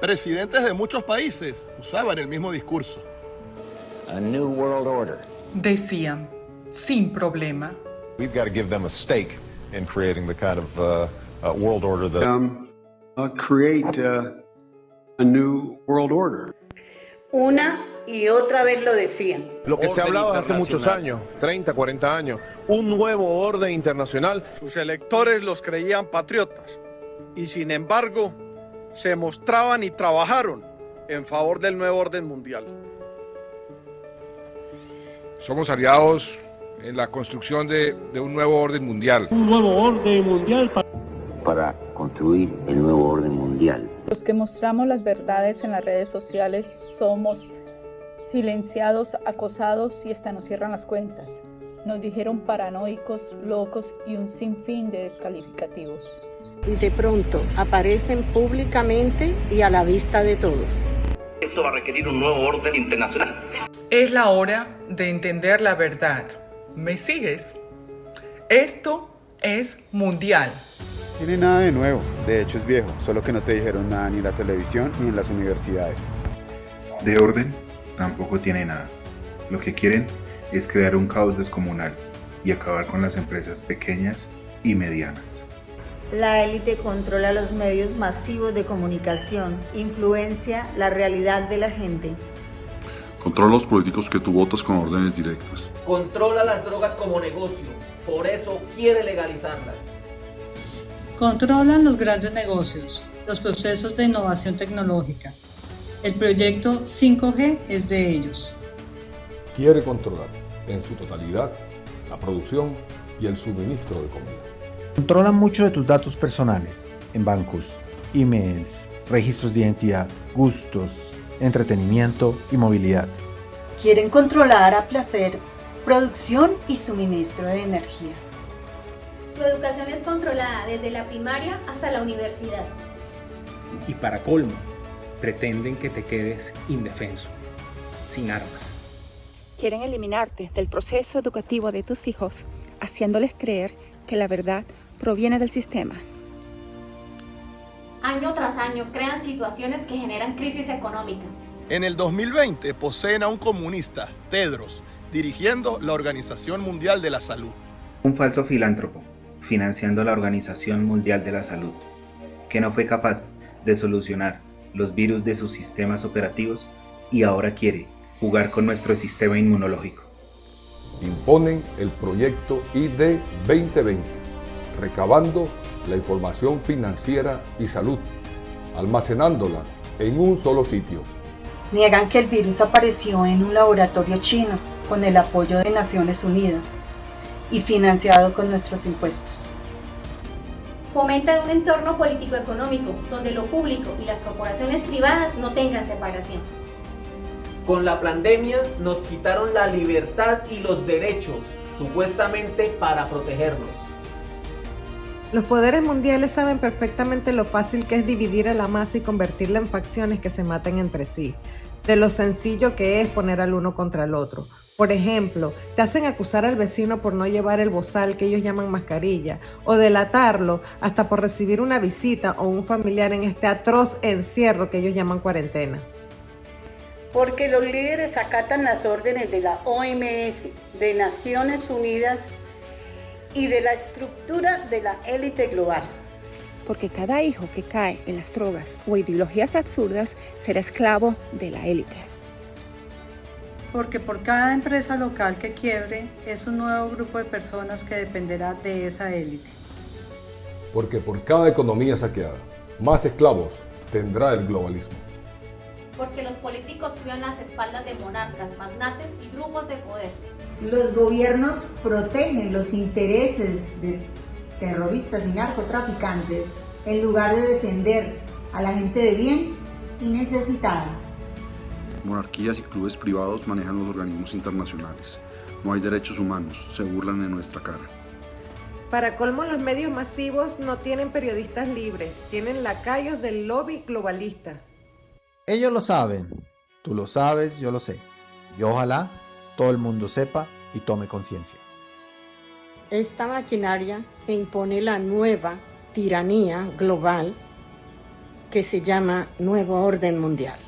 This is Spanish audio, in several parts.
Presidentes de muchos países usaban el mismo discurso. A new world order. Decían, sin problema. We've got to give them a stake in creating the kind of uh, uh, world order that. Um, uh, create uh, a new world order. Una y otra vez lo decían. Lo que se ha hablado hace muchos años, 30, 40 años, un nuevo orden internacional. Sus electores los creían patriotas y sin embargo se mostraban y trabajaron en favor del nuevo orden mundial. Somos aliados en la construcción de, de un nuevo orden mundial. Un nuevo orden mundial para... para construir el nuevo orden mundial. Los que mostramos las verdades en las redes sociales somos silenciados, acosados y hasta nos cierran las cuentas. Nos dijeron paranoicos, locos y un sinfín de descalificativos. Y de pronto aparecen públicamente y a la vista de todos. Esto va a requerir un nuevo orden internacional. Es la hora de entender la verdad. ¿Me sigues? Esto es mundial. Tiene nada de nuevo, de hecho es viejo, solo que no te dijeron nada ni en la televisión ni en las universidades. De orden, tampoco tiene nada. Lo que quieren es crear un caos descomunal y acabar con las empresas pequeñas y medianas. La élite controla los medios masivos de comunicación, influencia la realidad de la gente. Controla los políticos que tú votas con órdenes directas. Controla las drogas como negocio, por eso quiere legalizarlas. Controlan los grandes negocios, los procesos de innovación tecnológica. El proyecto 5G es de ellos. Quiere controlar en su totalidad la producción y el suministro de comida. Controlan mucho de tus datos personales en bancos, emails, registros de identidad, gustos, entretenimiento y movilidad. Quieren controlar a placer producción y suministro de energía. Tu educación es controlada desde la primaria hasta la universidad. Y para colmo, pretenden que te quedes indefenso, sin armas. Quieren eliminarte del proceso educativo de tus hijos, haciéndoles creer que la verdad proviene del sistema. Año tras año crean situaciones que generan crisis económica. En el 2020 poseen a un comunista, Tedros, dirigiendo la Organización Mundial de la Salud. Un falso filántropo, financiando la Organización Mundial de la Salud, que no fue capaz de solucionar los virus de sus sistemas operativos y ahora quiere jugar con nuestro sistema inmunológico. Imponen el proyecto ID 2020, recabando la información financiera y salud, almacenándola en un solo sitio. Niegan que el virus apareció en un laboratorio chino con el apoyo de Naciones Unidas y financiado con nuestros impuestos. Fomenta un entorno político-económico donde lo público y las corporaciones privadas no tengan separación. Con la pandemia nos quitaron la libertad y los derechos, supuestamente para protegernos. Los poderes mundiales saben perfectamente lo fácil que es dividir a la masa y convertirla en facciones que se maten entre sí, de lo sencillo que es poner al uno contra el otro. Por ejemplo, te hacen acusar al vecino por no llevar el bozal que ellos llaman mascarilla, o delatarlo hasta por recibir una visita o un familiar en este atroz encierro que ellos llaman cuarentena. Porque los líderes acatan las órdenes de la OMS, de Naciones Unidas y de la estructura de la élite global. Porque cada hijo que cae en las drogas o ideologías absurdas será esclavo de la élite. Porque por cada empresa local que quiebre es un nuevo grupo de personas que dependerá de esa élite. Porque por cada economía saqueada, más esclavos tendrá el globalismo. Porque los políticos cuidan las espaldas de monarcas, magnates y grupos de poder. Los gobiernos protegen los intereses de terroristas y narcotraficantes en lugar de defender a la gente de bien y necesitada. Monarquías y clubes privados manejan los organismos internacionales. No hay derechos humanos, se burlan en nuestra cara. Para colmo, los medios masivos no tienen periodistas libres, tienen lacayos del lobby globalista. Ellos lo saben, tú lo sabes, yo lo sé. Y ojalá todo el mundo sepa y tome conciencia. Esta maquinaria impone la nueva tiranía global que se llama Nuevo Orden Mundial.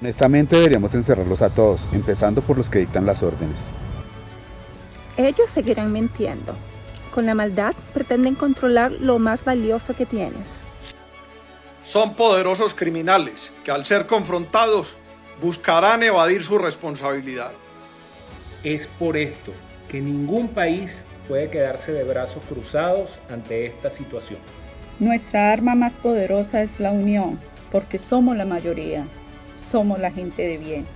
Honestamente deberíamos encerrarlos a todos, empezando por los que dictan las órdenes. Ellos seguirán mintiendo. Con la maldad pretenden controlar lo más valioso que tienes. Son poderosos criminales que al ser confrontados buscarán evadir su responsabilidad. Es por esto que ningún país puede quedarse de brazos cruzados ante esta situación. Nuestra arma más poderosa es la unión, porque somos la mayoría, somos la gente de bien.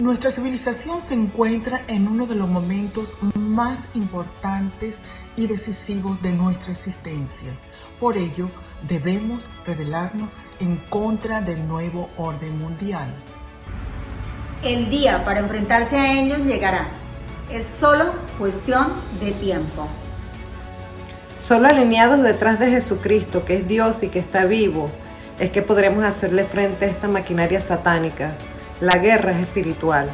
Nuestra civilización se encuentra en uno de los momentos más importantes y decisivos de nuestra existencia. Por ello, debemos rebelarnos en contra del nuevo orden mundial. El día para enfrentarse a ellos llegará. Es solo cuestión de tiempo. Solo alineados detrás de Jesucristo, que es Dios y que está vivo, es que podremos hacerle frente a esta maquinaria satánica. La guerra es espiritual.